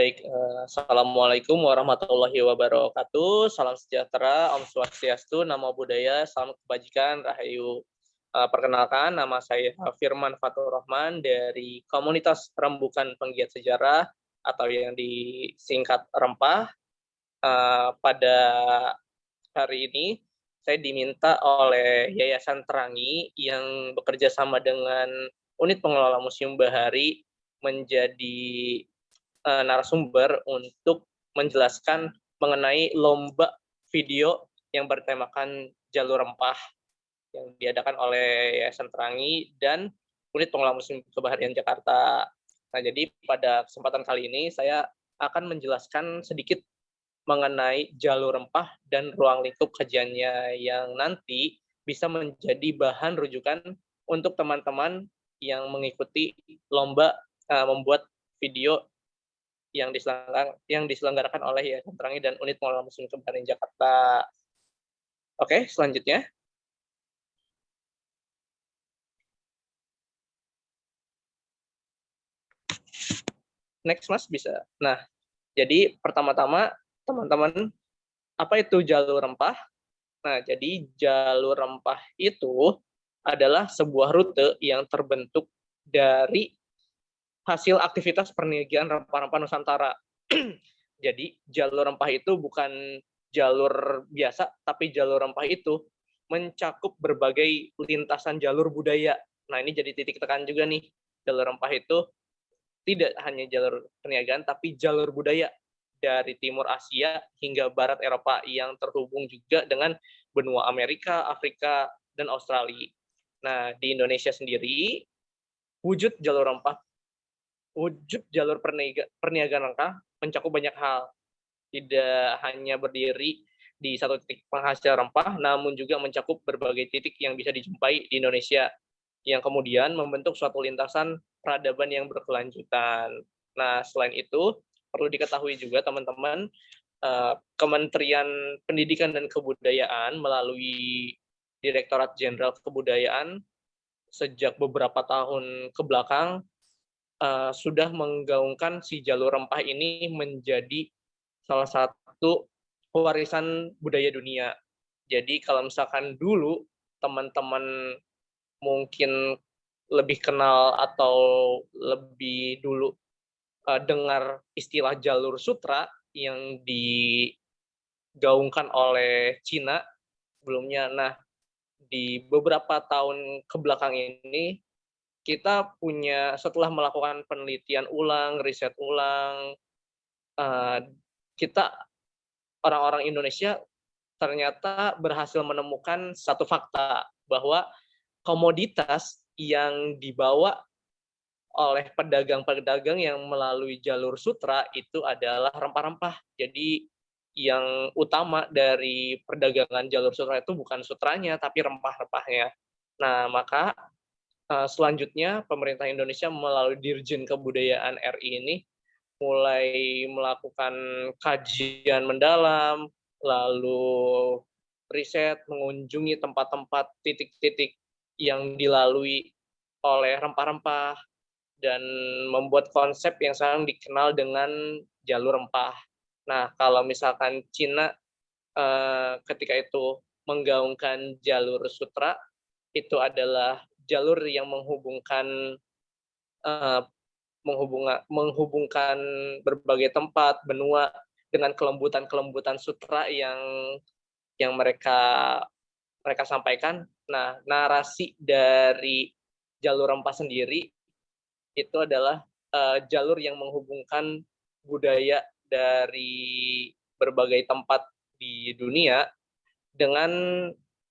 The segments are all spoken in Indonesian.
Baik, uh, Assalamualaikum warahmatullahi wabarakatuh. Salam sejahtera, Om Swastiastu, Namo Buddhaya, Salam Kebajikan, Rahayu. Uh, perkenalkan, nama saya Firman Fatur Rahman dari Komunitas Rembukan Penggiat Sejarah atau yang disingkat Rempah. Uh, pada hari ini, saya diminta oleh Yayasan Terangi yang bekerja sama dengan Unit Pengelola Museum Bahari menjadi uh, narasumber untuk menjelaskan mengenai lomba video yang bertemakan jalur rempah yang diadakan oleh Yayasan Terangi dan Unit Pengelola Museum Kebaharian Jakarta. Nah, jadi pada kesempatan kali ini saya akan menjelaskan sedikit mengenai jalur rempah dan ruang lingkup kajiannya yang nanti bisa menjadi bahan rujukan untuk teman-teman yang mengikuti lomba uh, membuat video yang diselenggarakan, yang diselenggarakan oleh Yayasan Terangi dan Unit Pengelola Museum Kebaharian Jakarta. Oke, selanjutnya. Next, Mas, bisa. Nah, jadi pertama-tama, teman-teman, apa itu jalur rempah? Nah, jadi jalur rempah itu adalah sebuah rute yang terbentuk dari hasil aktivitas perniagaan rempah-rempah Nusantara. Jadi jalur rempah itu bukan jalur biasa, tapi jalur rempah itu mencakup berbagai lintasan jalur budaya. Nah ini jadi titik tekan juga nih, jalur rempah itu tidak hanya jalur perniagaan, tapi jalur budaya dari timur Asia hingga barat Eropa yang terhubung juga dengan benua Amerika, Afrika, dan Australia. Nah, di Indonesia sendiri, wujud jalur rempah wujud jalur perniagaan rangka mencakup banyak hal. Tidak hanya berdiri di satu titik penghasil rempah, namun juga mencakup berbagai titik yang bisa dijumpai di Indonesia, yang kemudian membentuk suatu lintasan peradaban yang berkelanjutan. Nah, selain itu, perlu diketahui juga teman-teman, eh, Kementerian Pendidikan dan Kebudayaan melalui Direktorat Jenderal Kebudayaan sejak beberapa tahun ke belakang uh, sudah menggaungkan si jalur rempah ini menjadi salah satu warisan budaya dunia. Jadi kalau misalkan dulu teman-teman mungkin lebih kenal atau lebih dulu uh, dengar istilah jalur sutra yang digaungkan oleh Cina sebelumnya. Nah, di beberapa tahun ke belakang ini kita punya setelah melakukan penelitian ulang, riset ulang, uh, kita orang-orang Indonesia ternyata berhasil menemukan satu fakta bahwa komoditas yang dibawa oleh pedagang-pedagang yang melalui jalur sutra itu adalah rempah-rempah. Jadi yang utama dari perdagangan jalur sutra itu bukan sutranya, tapi rempah-rempahnya. Nah, maka selanjutnya pemerintah Indonesia melalui Dirjen Kebudayaan RI ini mulai melakukan kajian mendalam, lalu riset, mengunjungi tempat-tempat titik-titik yang dilalui oleh rempah-rempah, dan membuat konsep yang sekarang dikenal dengan jalur rempah. Nah, kalau misalkan Cina eh, ketika itu menggaungkan jalur sutra, itu adalah jalur yang menghubungkan uh, menghubungan menghubungkan berbagai tempat benua dengan kelembutan-kelembutan sutra yang yang mereka mereka sampaikan. Nah, narasi dari jalur rempah sendiri itu adalah uh, jalur yang menghubungkan budaya dari berbagai tempat di dunia dengan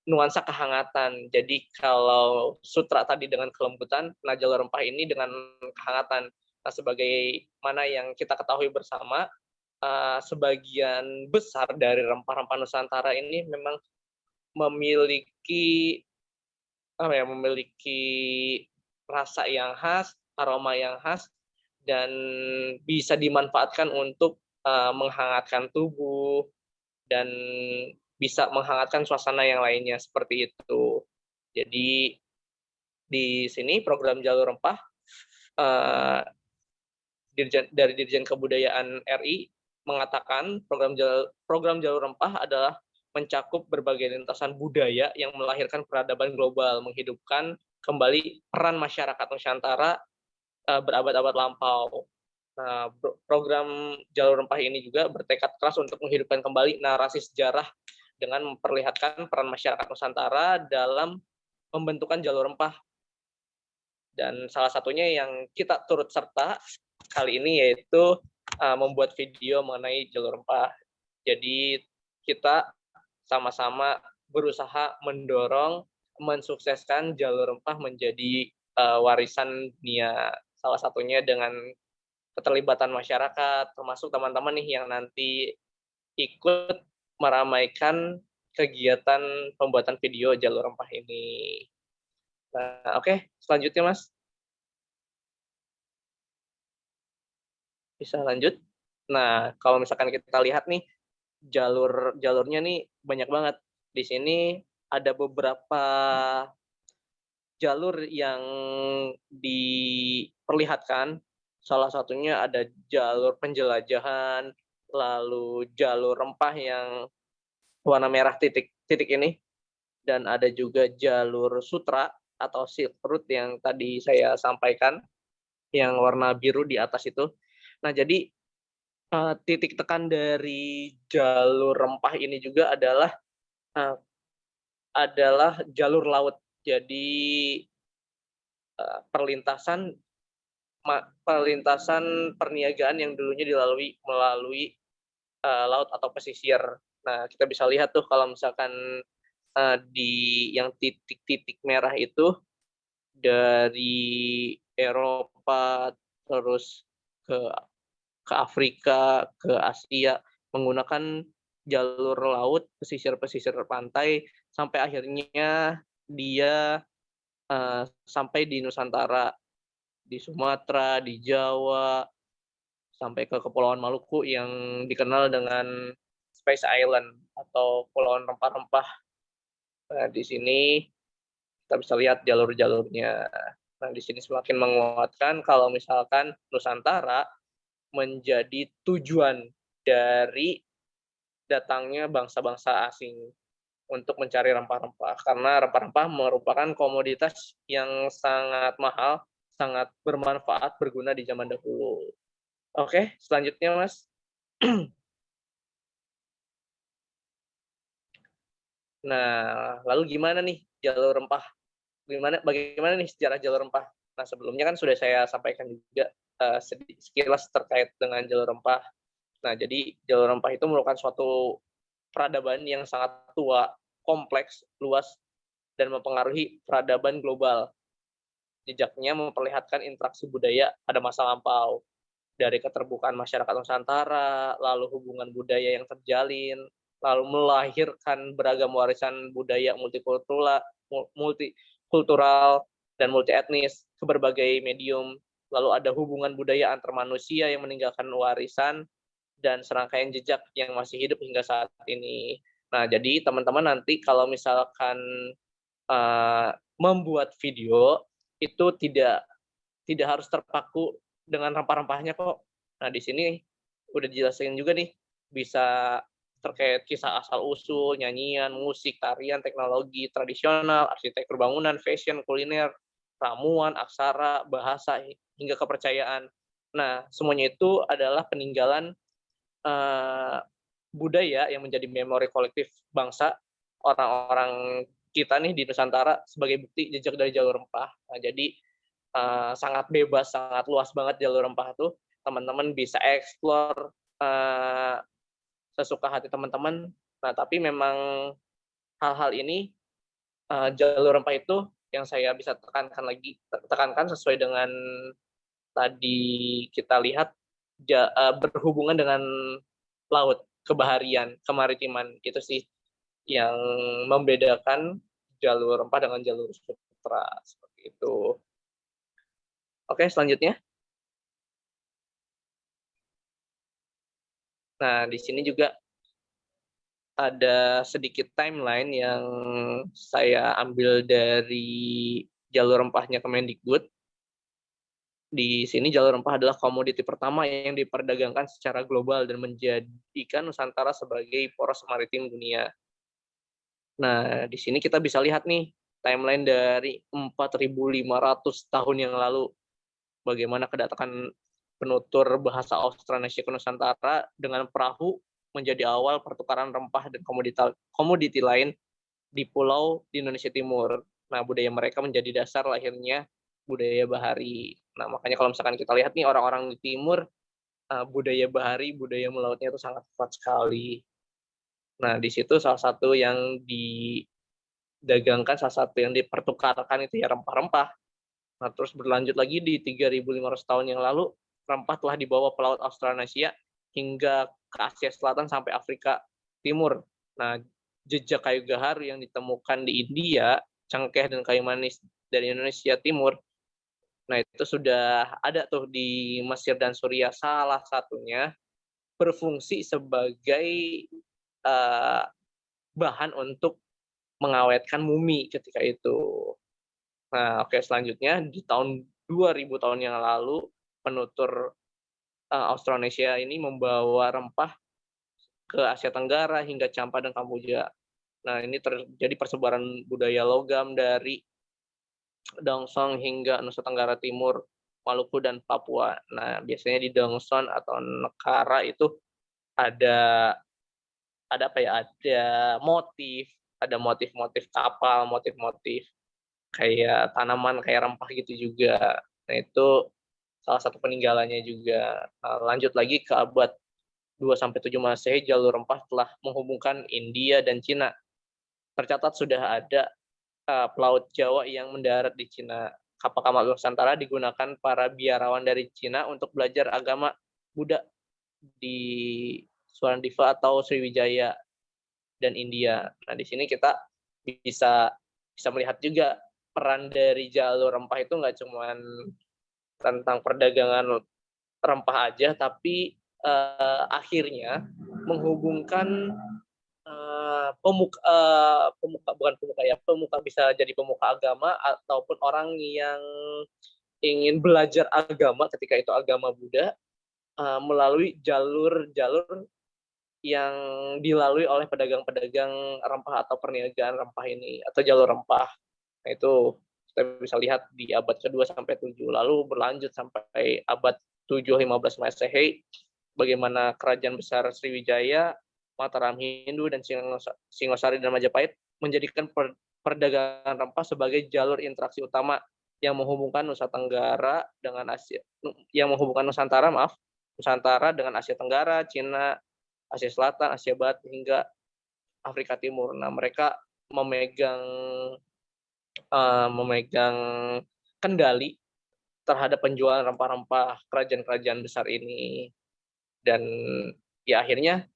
nuansa kehangatan. Jadi kalau sutra tadi dengan kelembutan, nah jalur rempah ini dengan kehangatan. Nah sebagai mana yang kita ketahui bersama, uh, sebagian besar dari rempah-rempah Nusantara ini memang memiliki apa ya, memiliki rasa yang khas, aroma yang khas, dan bisa dimanfaatkan untuk uh, menghangatkan tubuh dan bisa menghangatkan suasana yang lainnya seperti itu. Jadi di sini program jalur rempah uh, Dirjen, dari Dirjen Kebudayaan RI mengatakan program jalur, program jalur rempah adalah mencakup berbagai lintasan budaya yang melahirkan peradaban global, menghidupkan kembali peran masyarakat Nusantara uh, berabad-abad lampau. Nah, program jalur rempah ini juga bertekad keras untuk menghidupkan kembali narasi sejarah dengan memperlihatkan peran masyarakat Nusantara dalam pembentukan jalur rempah. Dan salah satunya yang kita turut serta kali ini yaitu uh, membuat video mengenai jalur rempah. Jadi kita sama-sama berusaha mendorong mensukseskan jalur rempah menjadi uh, warisan dunia. Salah satunya dengan keterlibatan masyarakat, termasuk teman-teman nih yang nanti ikut meramaikan kegiatan pembuatan video jalur rempah ini. Nah, oke, okay. selanjutnya Mas. Bisa lanjut. Nah, kalau misalkan kita lihat nih, jalur jalurnya nih banyak banget. Di sini ada beberapa jalur yang diperlihatkan. Salah satunya ada jalur penjelajahan, lalu jalur rempah yang warna merah titik titik ini, dan ada juga jalur sutra atau silk route yang tadi saya sampaikan, yang warna biru di atas itu. Nah, jadi uh, titik tekan dari jalur rempah ini juga adalah uh, adalah jalur laut. Jadi uh, perlintasan perlintasan perniagaan yang dulunya dilalui melalui uh, laut atau pesisir. Nah, kita bisa lihat tuh kalau misalkan uh, di yang titik-titik merah itu dari Eropa terus ke ke Afrika, ke Asia menggunakan jalur laut, pesisir-pesisir pantai sampai akhirnya dia uh, sampai di Nusantara, di Sumatera, di Jawa, sampai ke Kepulauan Maluku yang dikenal dengan Space Island atau Pulauan Rempah-Rempah. Nah, di sini kita bisa lihat jalur-jalurnya. Nah, di sini semakin menguatkan kalau misalkan Nusantara menjadi tujuan dari datangnya bangsa-bangsa asing untuk mencari rempah-rempah karena rempah-rempah merupakan komoditas yang sangat mahal, sangat bermanfaat, berguna di zaman dahulu. Oke, selanjutnya Mas. Nah, lalu gimana nih jalur rempah? Gimana bagaimana nih sejarah jalur rempah? Nah, sebelumnya kan sudah saya sampaikan juga uh, sekilas terkait dengan jalur rempah Nah, jadi jalur rempah itu merupakan suatu peradaban yang sangat tua, kompleks, luas, dan mempengaruhi peradaban global. Jejaknya memperlihatkan interaksi budaya pada masa lampau, dari keterbukaan masyarakat Nusantara, lalu hubungan budaya yang terjalin, lalu melahirkan beragam warisan budaya multikultural, multikultural dan multi etnis ke berbagai medium. Lalu ada hubungan budaya antar manusia yang meninggalkan warisan dan serangkaian jejak yang masih hidup hingga saat ini. Nah, jadi teman-teman nanti kalau misalkan uh, membuat video itu tidak tidak harus terpaku dengan rempah-rempahnya kok. Nah, di sini udah dijelasin juga nih bisa terkait kisah asal usul, nyanyian, musik, tarian, teknologi tradisional, arsitektur bangunan, fashion, kuliner, ramuan, aksara, bahasa hingga kepercayaan. Nah, semuanya itu adalah peninggalan uh, budaya yang menjadi memori kolektif bangsa orang-orang kita nih di Nusantara sebagai bukti jejak dari jalur rempah. Nah, jadi uh, sangat bebas, sangat luas banget jalur rempah itu. Teman-teman bisa eksplor uh, sesuka hati teman-teman. Nah, tapi memang hal-hal ini uh, jalur rempah itu yang saya bisa tekankan lagi, tekankan sesuai dengan tadi kita lihat ja, uh, berhubungan dengan laut, kebaharian, kemaritiman itu sih yang membedakan jalur rempah dengan jalur sutra seperti itu. Oke, selanjutnya. Nah, di sini juga ada sedikit timeline yang saya ambil dari jalur rempahnya Kemendikbud Di sini jalur rempah adalah komoditi pertama yang diperdagangkan secara global dan menjadikan Nusantara sebagai poros maritim dunia. Nah, di sini kita bisa lihat nih timeline dari 4.500 tahun yang lalu bagaimana kedatangan penutur bahasa Austronesia ke Nusantara dengan perahu menjadi awal pertukaran rempah dan komoditi lain di pulau di Indonesia Timur. Nah, budaya mereka menjadi dasar lahirnya budaya bahari. Nah, makanya kalau misalkan kita lihat nih orang-orang di timur, uh, budaya bahari, budaya melautnya itu sangat kuat sekali. Nah, di situ salah satu yang didagangkan, salah satu yang dipertukarkan itu ya rempah-rempah. Nah, terus berlanjut lagi di 3.500 tahun yang lalu, rempah telah dibawa pelaut Australasia hingga ke Asia Selatan sampai Afrika Timur. Nah, jejak kayu gahar yang ditemukan di India, cengkeh dan kayu manis dari Indonesia Timur Nah, itu sudah ada tuh di Mesir dan Suriah salah satunya berfungsi sebagai uh, bahan untuk mengawetkan mumi ketika itu. Nah, oke okay, selanjutnya di tahun 2000 tahun yang lalu penutur uh, Austronesia ini membawa rempah ke Asia Tenggara hingga Campa dan Kamboja. Nah, ini terjadi persebaran budaya logam dari Dongsong hingga Nusa Tenggara Timur, Maluku dan Papua. Nah, biasanya di Dongson atau Nekara itu ada ada apa ya? Ada motif, ada motif-motif kapal, motif-motif kayak tanaman kayak rempah gitu juga. Nah, itu salah satu peninggalannya juga. Nah, lanjut lagi ke abad 2 sampai 7 Masehi jalur rempah telah menghubungkan India dan Cina. Tercatat sudah ada uh, pelaut Jawa yang mendarat di Cina. Kapal kapal Nusantara digunakan para biarawan dari Cina untuk belajar agama Buddha di Suwandiva atau Sriwijaya dan India. Nah, di sini kita bisa bisa melihat juga peran dari jalur rempah itu nggak cuma tentang perdagangan rempah aja, tapi uh, akhirnya menghubungkan uh, pemuka uh, pemuka bukan pemuka ya pemuka bisa jadi pemuka agama ataupun orang yang ingin belajar agama ketika itu agama Buddha melalui jalur-jalur yang dilalui oleh pedagang-pedagang rempah atau perniagaan rempah ini atau jalur rempah. Nah, itu kita bisa lihat di abad kedua sampai tujuh lalu berlanjut sampai abad 7 15 Masehi bagaimana kerajaan besar Sriwijaya Mataram Hindu dan Singosari dan Majapahit menjadikan perdagangan rempah sebagai jalur interaksi utama yang menghubungkan Nusa Tenggara dengan Asia yang menghubungkan Nusantara maaf Nusantara dengan Asia Tenggara, Cina, Asia Selatan, Asia Barat hingga Afrika Timur. Nah, mereka memegang uh, memegang kendali terhadap penjualan rempah-rempah kerajaan-kerajaan besar ini dan ya akhirnya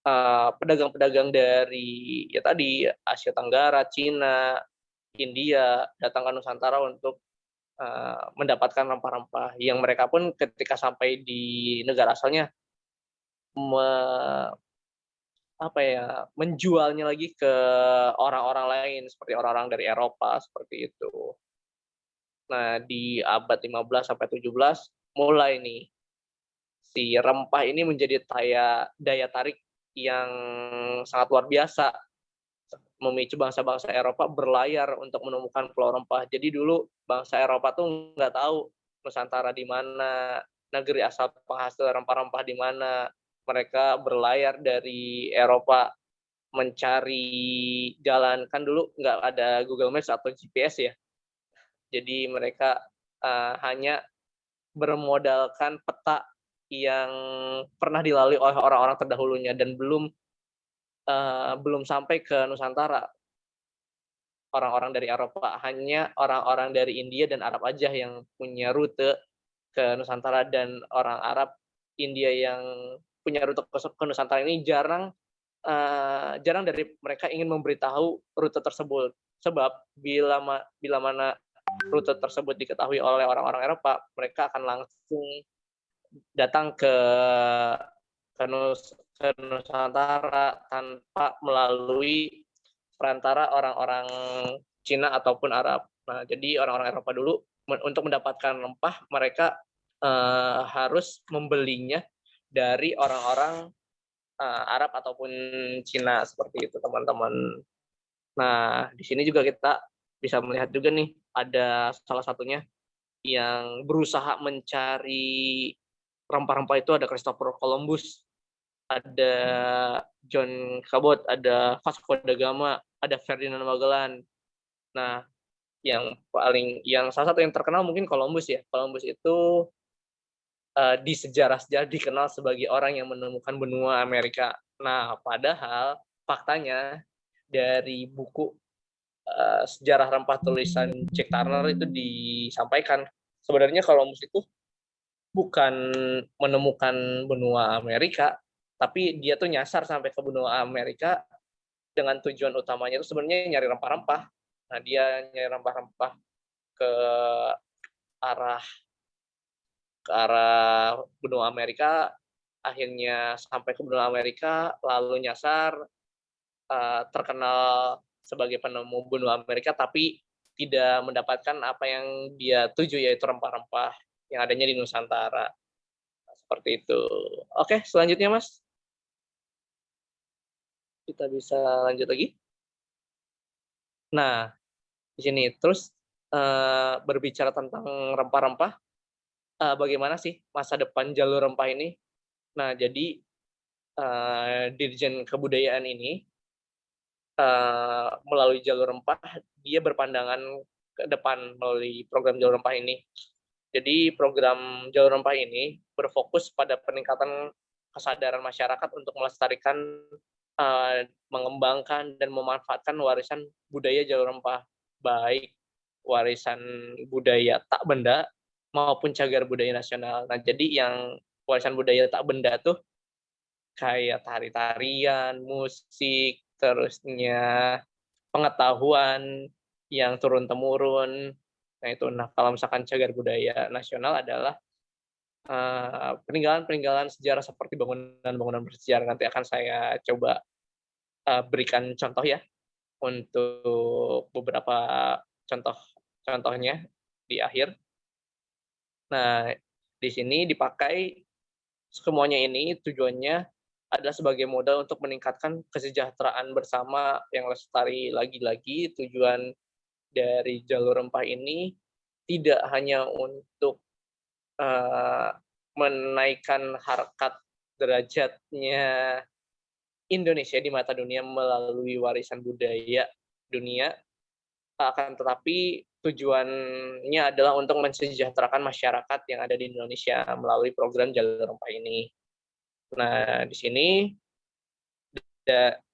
Eh, pedagang-pedagang uh, dari ya tadi Asia Tenggara, Cina, India datang ke Nusantara untuk uh, mendapatkan rempah-rempah yang mereka pun ketika sampai di negara asalnya me, apa ya menjualnya lagi ke orang-orang lain seperti orang-orang dari Eropa seperti itu. Nah, di abad 15 sampai 17 mulai nih si rempah ini menjadi daya daya tarik yang sangat luar biasa memicu bangsa-bangsa Eropa berlayar untuk menemukan pulau rempah. Jadi dulu bangsa Eropa tuh nggak tahu Nusantara di mana, negeri asal penghasil rempah-rempah di mana. Mereka berlayar dari Eropa mencari jalan kan dulu nggak ada Google Maps atau GPS ya. Jadi mereka uh, hanya bermodalkan peta yang pernah dilalui oleh orang-orang terdahulunya dan belum uh, belum sampai ke Nusantara. Orang-orang dari Eropa hanya orang-orang dari India dan Arab aja yang punya rute ke Nusantara dan orang Arab India yang punya rute ke Nusantara ini jarang uh, jarang dari mereka ingin memberitahu rute tersebut sebab bila ma bila mana rute tersebut diketahui oleh orang-orang Eropa mereka akan langsung datang ke ke, Nus, ke Nusantara tanpa melalui perantara orang-orang Cina ataupun Arab. Nah, jadi orang-orang Eropa dulu untuk mendapatkan rempah mereka uh, harus membelinya dari orang-orang uh, Arab ataupun Cina seperti itu teman-teman. Nah di sini juga kita bisa melihat juga nih ada salah satunya yang berusaha mencari rempah-rempah itu ada Christopher Columbus, ada John Cabot, ada Vasco da Gama, ada Ferdinand Magellan. Nah, yang paling yang salah satu yang terkenal mungkin Columbus ya. Columbus itu uh, di sejarah-sejarah dikenal sebagai orang yang menemukan benua Amerika. Nah, padahal faktanya dari buku uh, sejarah rempah tulisan Jack Turner itu disampaikan sebenarnya Columbus itu bukan menemukan benua Amerika, tapi dia tuh nyasar sampai ke benua Amerika dengan tujuan utamanya itu sebenarnya nyari rempah-rempah. Nah, dia nyari rempah-rempah ke arah ke arah benua Amerika, akhirnya sampai ke benua Amerika, lalu nyasar, uh, terkenal sebagai penemu benua Amerika, tapi tidak mendapatkan apa yang dia tuju, yaitu rempah-rempah yang adanya di Nusantara. Seperti itu. Oke, selanjutnya Mas. Kita bisa lanjut lagi. Nah, di sini. Terus uh, berbicara tentang rempah-rempah, uh, bagaimana sih masa depan jalur rempah ini? Nah, jadi uh, Dirjen Kebudayaan ini uh, melalui jalur rempah, dia berpandangan ke depan melalui program jalur rempah ini. Jadi program jalur rempah ini berfokus pada peningkatan kesadaran masyarakat untuk melestarikan, uh, mengembangkan dan memanfaatkan warisan budaya jalur rempah baik warisan budaya tak benda maupun cagar budaya nasional. Nah, jadi yang warisan budaya tak benda tuh kayak tari-tarian, musik, terusnya pengetahuan yang turun-temurun. Nah, itu nah kalau misalkan cagar budaya nasional adalah peninggalan-peninggalan uh, sejarah seperti bangunan-bangunan bersejarah nanti akan saya coba uh, berikan contoh ya untuk beberapa contoh contohnya di akhir. Nah, di sini dipakai semuanya ini tujuannya adalah sebagai modal untuk meningkatkan kesejahteraan bersama yang lestari lagi-lagi. Tujuan dari jalur rempah ini tidak hanya untuk uh, menaikkan harkat derajatnya Indonesia di mata dunia melalui warisan budaya dunia, akan tetapi tujuannya adalah untuk mensejahterakan masyarakat yang ada di Indonesia melalui program Jalur Rempah ini. Nah, di sini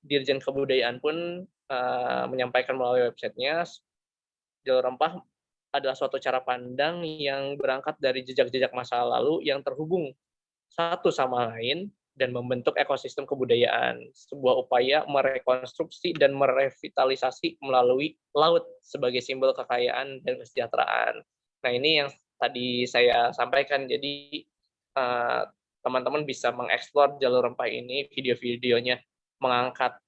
Dirjen Kebudayaan pun uh, menyampaikan melalui websitenya, Jalur Rempah adalah suatu cara pandang yang berangkat dari jejak-jejak masa lalu yang terhubung satu sama lain dan membentuk ekosistem kebudayaan, sebuah upaya merekonstruksi dan merevitalisasi melalui laut sebagai simbol kekayaan dan kesejahteraan. Nah ini yang tadi saya sampaikan, jadi eh, teman-teman uh, bisa mengeksplor jalur rempah ini, video-videonya mengangkat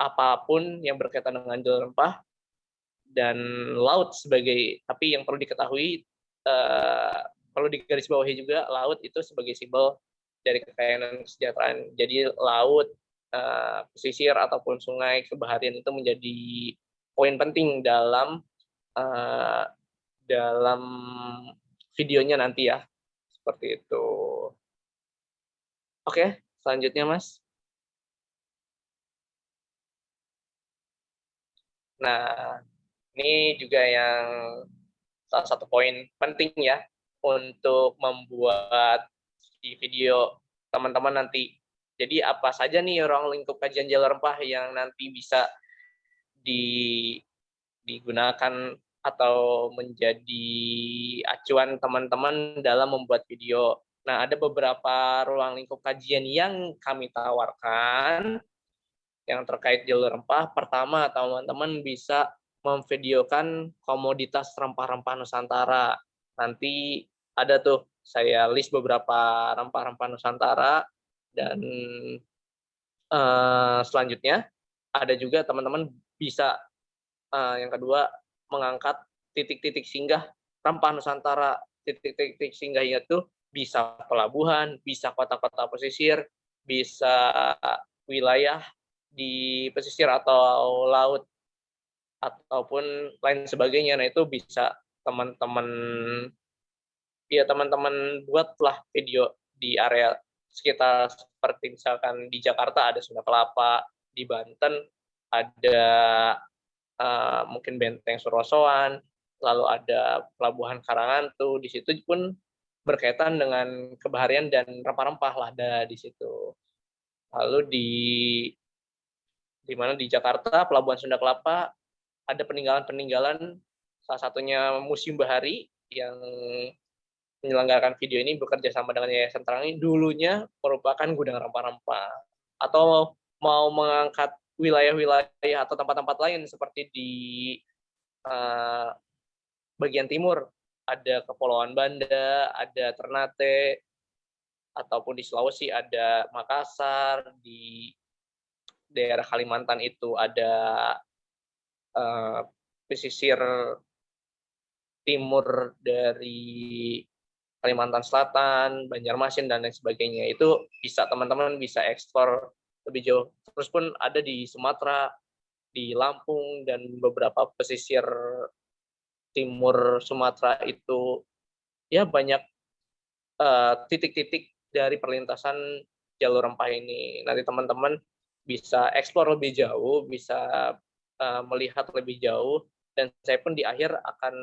apa pun yang berkaitan dengan jalur rempah, dan laut sebagai, tapi yang perlu diketahui, uh, perlu digarisbawahi juga, laut itu sebagai simbol dari kekayaan kesejahteraan. Jadi laut, uh, pesisir ataupun sungai kebaharian itu menjadi poin penting dalam uh, dalam videonya nanti ya. Seperti itu. Oke, selanjutnya Mas. Nah, ini juga yang salah satu poin penting ya untuk membuat di video teman-teman nanti. Jadi apa saja nih ruang lingkup kajian jalur rempah yang nanti bisa di, digunakan atau menjadi acuan teman-teman dalam membuat video. Nah, ada beberapa ruang lingkup kajian yang kami tawarkan yang terkait jalur rempah. Pertama, teman-teman bisa memvideokan komoditas rempah-rempah Nusantara. Nanti ada tuh saya list beberapa rempah-rempah Nusantara dan uh, selanjutnya ada juga teman-teman bisa uh, yang kedua mengangkat titik-titik singgah rempah Nusantara titik-titik singgahnya itu bisa pelabuhan, bisa kota-kota pesisir, bisa wilayah di pesisir atau laut ataupun lain sebagainya. Nah, itu bisa teman-teman ya teman-teman buatlah video di area sekitar seperti misalkan di Jakarta ada Sunda Kelapa, di Banten ada uh, mungkin Benteng Surosoan, lalu ada Pelabuhan Karangantu, di situ pun berkaitan dengan kebaharian dan rempah-rempah lah ada di situ. Lalu di di mana di Jakarta Pelabuhan Sunda Kelapa ada peninggalan-peninggalan salah satunya Museum Bahari yang menyelenggarakan video ini bekerja sama dengan Yayasan Terangi dulunya merupakan gudang rempah-rempah atau mau mengangkat wilayah-wilayah atau tempat-tempat lain seperti di uh, bagian timur. Ada Kepulauan Banda, ada Ternate, ataupun di Sulawesi ada Makassar, di daerah Kalimantan itu ada uh, pesisir timur dari Kalimantan Selatan, Banjarmasin dan lain sebagainya. Itu bisa teman-teman bisa ekspor lebih jauh. Terus pun ada di Sumatera, di Lampung dan beberapa pesisir timur Sumatera itu ya banyak eh, titik-titik uh, dari perlintasan jalur rempah ini. Nanti teman-teman bisa eksplor lebih jauh, bisa uh, melihat lebih jauh, dan saya pun di akhir akan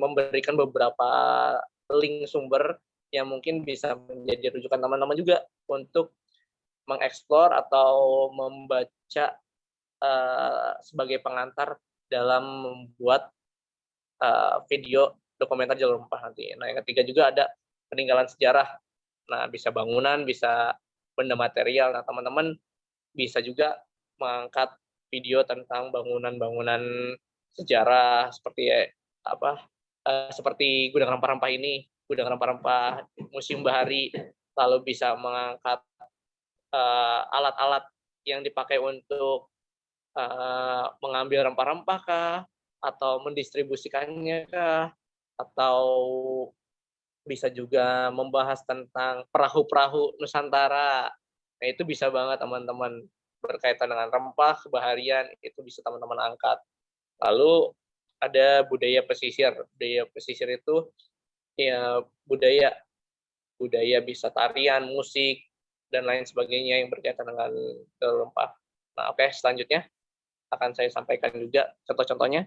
memberikan beberapa link sumber yang mungkin bisa menjadi rujukan teman-teman juga untuk mengeksplor atau membaca uh, sebagai pengantar dalam membuat uh, video dokumenter jalur rempah nanti. Nah, yang ketiga juga ada peninggalan sejarah. Nah, bisa bangunan, bisa benda material. Nah, teman-teman bisa juga mengangkat video tentang bangunan-bangunan sejarah seperti apa uh, seperti gudang rempah-rempah ini, gudang rempah-rempah Museum Bahari, lalu bisa mengangkat eh, alat-alat uh, yang dipakai untuk uh, mengambil rempah-rempah kah, atau mendistribusikannya kah atau bisa juga membahas tentang perahu-perahu Nusantara. Nah, itu bisa banget teman-teman berkaitan dengan rempah, kebaharian, itu bisa teman-teman angkat. Lalu ada budaya pesisir. Budaya pesisir itu ya budaya budaya bisa tarian, musik, dan lain sebagainya yang berkaitan dengan rempah. Nah, oke, okay, selanjutnya akan saya sampaikan juga contoh-contohnya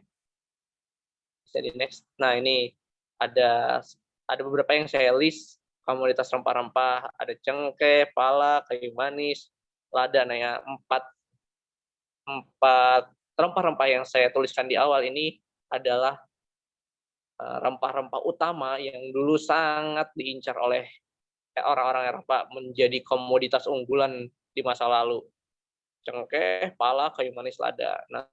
bisa di next. Nah ini ada ada beberapa yang saya list komoditas rempah-rempah ada cengkeh, pala, kayu manis, lada. Nah ya empat empat rempah-rempah yang saya tuliskan di awal ini adalah eh, rempah-rempah utama yang dulu sangat diincar oleh orang-orang Eropa menjadi komoditas unggulan di masa lalu. Cengkeh, pala, kayu manis, lada. Nah,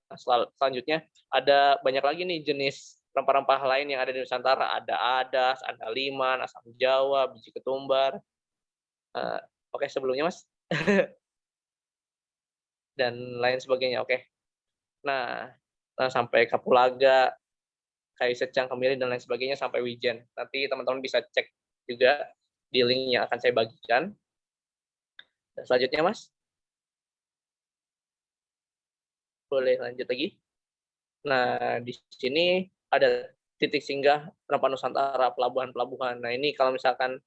selanjutnya ada banyak lagi nih jenis rempah-rempah lain yang ada di Nusantara ada adas, ada liman, asam jawa, biji ketumbar. Uh, Oke, okay, sebelumnya Mas. Dan lain sebagainya. Oke. Okay. Nah, sampai kapulaga, kayu secang, kemiri dan lain sebagainya sampai wijen. Nanti teman-teman bisa cek juga di link yang akan saya bagikan. Dan selanjutnya, Mas. Boleh lanjut lagi. Nah, di sini ada titik singgah rempah Nusantara, pelabuhan-pelabuhan. Nah ini kalau misalkan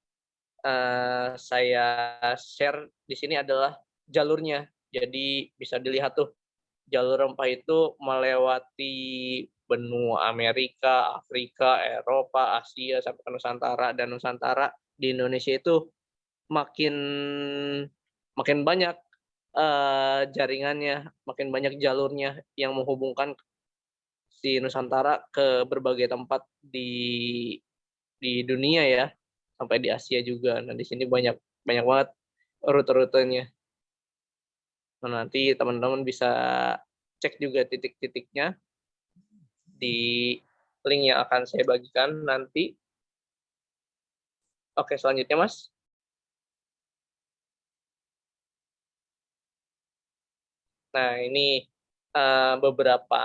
uh, saya share di sini adalah jalurnya. Jadi bisa dilihat tuh jalur rempah itu melewati benua Amerika, Afrika, Eropa, Asia sampai ke Nusantara dan Nusantara di Indonesia itu makin makin banyak uh, jaringannya, makin banyak jalurnya yang menghubungkan di Nusantara ke berbagai tempat di di dunia ya sampai di Asia juga. Nah di sini banyak banyak banget rute-rutenya. Nah, nanti teman-teman bisa cek juga titik-titiknya di link yang akan saya bagikan nanti. Oke, selanjutnya Mas. Nah, ini uh, beberapa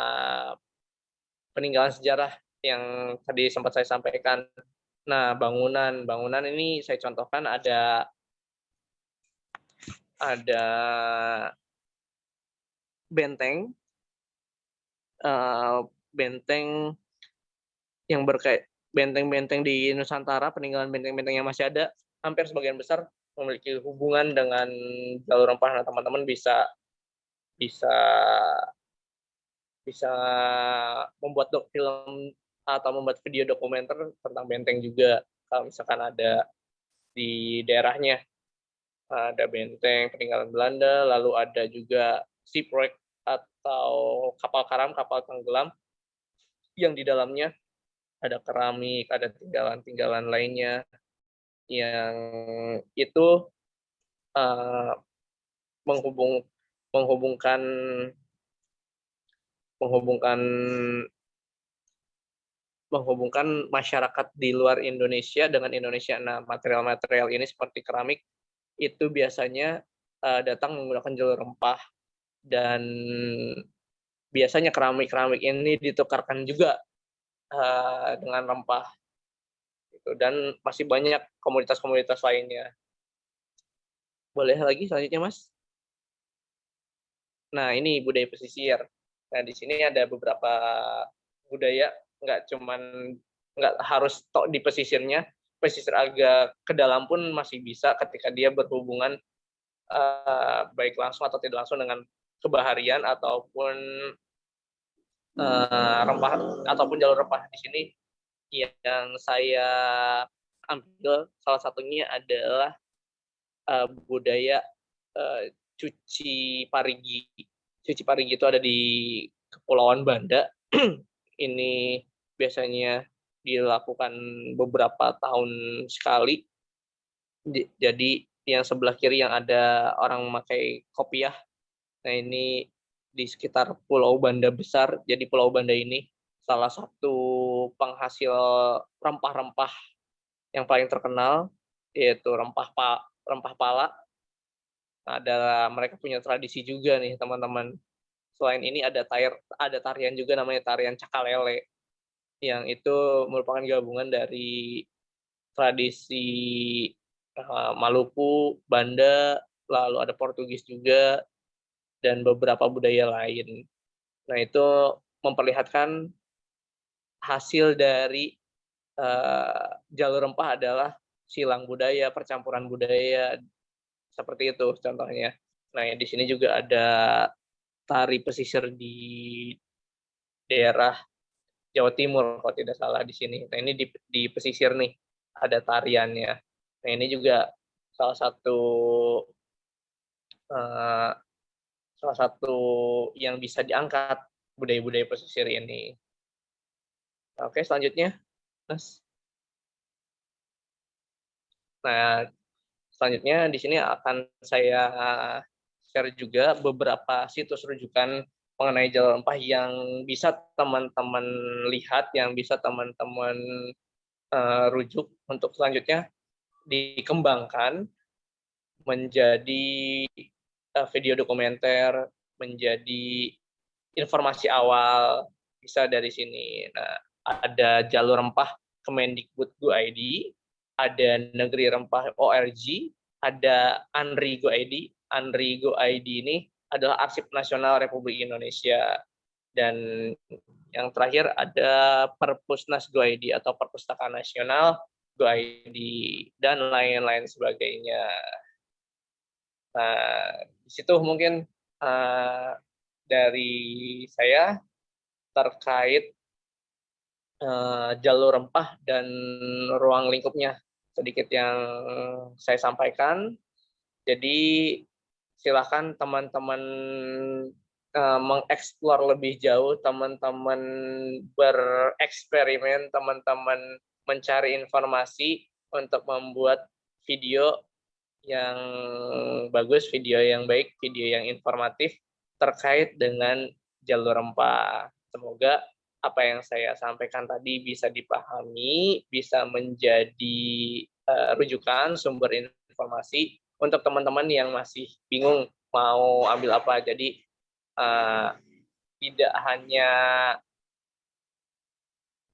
peninggalan sejarah yang tadi sempat saya sampaikan. Nah, bangunan, bangunan ini saya contohkan ada ada benteng, uh, benteng yang berkait benteng-benteng di Nusantara, peninggalan benteng-benteng yang masih ada, hampir sebagian besar memiliki hubungan dengan jalur rempah. Nah, teman-teman bisa bisa bisa membuat dok film atau membuat video dokumenter tentang benteng juga kalau misalkan ada di daerahnya ada benteng peninggalan Belanda lalu ada juga shipwreck atau kapal karam kapal tenggelam yang di dalamnya ada keramik ada tinggalan-tinggalan lainnya yang itu uh, menghubung menghubungkan menghubungkan menghubungkan masyarakat di luar Indonesia dengan Indonesia. Nah, material-material ini seperti keramik itu biasanya uh, datang menggunakan jalur rempah dan biasanya keramik-keramik ini ditukarkan juga uh, dengan rempah. Gitu. Dan masih banyak komunitas-komunitas lainnya. Boleh lagi selanjutnya, Mas? Nah, ini budaya pesisir. Nah, di sini ada beberapa budaya nggak cuman nggak harus tok di pesisirnya pesisir agak ke dalam pun masih bisa ketika dia berhubungan uh, baik langsung atau tidak langsung dengan kebaharian ataupun uh, rempah ataupun jalur rempah di sini yang saya ambil salah satunya adalah uh, budaya uh, cuci parigi. Cuci parigi itu ada di Kepulauan Banda. Ini biasanya dilakukan beberapa tahun sekali. Jadi yang sebelah kiri yang ada orang memakai kopiah. Nah ini di sekitar Pulau Banda besar. Jadi Pulau Banda ini salah satu penghasil rempah-rempah yang paling terkenal yaitu rempah pa, rempah pala. Ada mereka punya tradisi juga nih teman-teman. Selain ini ada tayar ada tarian juga namanya tarian cakalele yang itu merupakan gabungan dari tradisi uh, Maluku, Banda, lalu ada Portugis juga, dan beberapa budaya lain. Nah, itu memperlihatkan hasil dari uh, jalur rempah adalah silang budaya, percampuran budaya, seperti itu contohnya. Nah, ya, di sini juga ada tari pesisir di daerah Jawa Timur kalau tidak salah di sini. Nah ini di, di pesisir nih ada tariannya. Nah ini juga salah satu uh, salah satu yang bisa diangkat budaya-budaya pesisir ini. Oke selanjutnya, Mas. Nah selanjutnya di sini akan saya share juga beberapa situs rujukan mengenai jalur rempah yang bisa teman-teman lihat, yang bisa teman-teman uh, rujuk untuk selanjutnya dikembangkan menjadi uh, video dokumenter, menjadi informasi awal bisa dari sini. Nah, ada jalur rempah Kemendikbud Go ID, ada Negeri Rempah ORG, ada Anri Go ID. Anri Go ID ini adalah Arsip Nasional Republik Indonesia dan yang terakhir ada Perpusnas GoID atau Perpustakaan Nasional GoID dan lain-lain sebagainya. Nah, di situ mungkin uh, dari saya terkait uh, jalur rempah dan ruang lingkupnya sedikit yang saya sampaikan. Jadi silahkan teman-teman uh, mengeksplor lebih jauh, teman-teman bereksperimen, teman-teman mencari informasi untuk membuat video yang bagus, video yang baik, video yang informatif terkait dengan jalur rempah. Semoga apa yang saya sampaikan tadi bisa dipahami, bisa menjadi uh, rujukan sumber informasi untuk teman-teman yang masih bingung mau ambil apa. Jadi uh, tidak hanya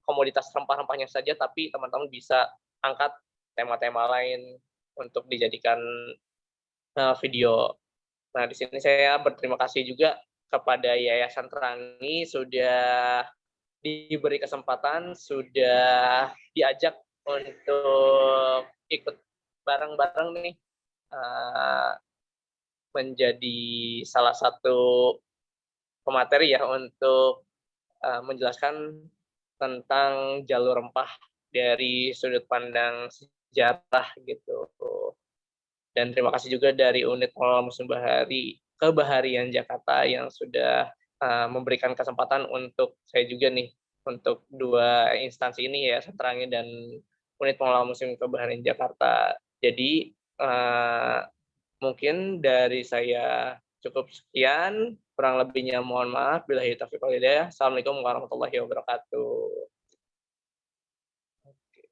komoditas rempah-rempahnya saja, tapi teman-teman bisa angkat tema-tema lain untuk dijadikan uh, video. Nah, di sini saya berterima kasih juga kepada Yayasan Terangi sudah diberi kesempatan, sudah diajak untuk ikut bareng-bareng nih uh, menjadi salah satu pemateri ya untuk uh, menjelaskan tentang jalur rempah dari sudut pandang sejarah gitu. Dan terima kasih juga dari unit pengelola museum bahari kebaharian Jakarta yang sudah uh, memberikan kesempatan untuk saya juga nih untuk dua instansi ini ya Seterangi dan unit pengelola museum kebaharian Jakarta. Jadi uh, mungkin dari saya cukup sekian. Kurang lebihnya mohon maaf. Bila taufiq Assalamualaikum warahmatullahi wabarakatuh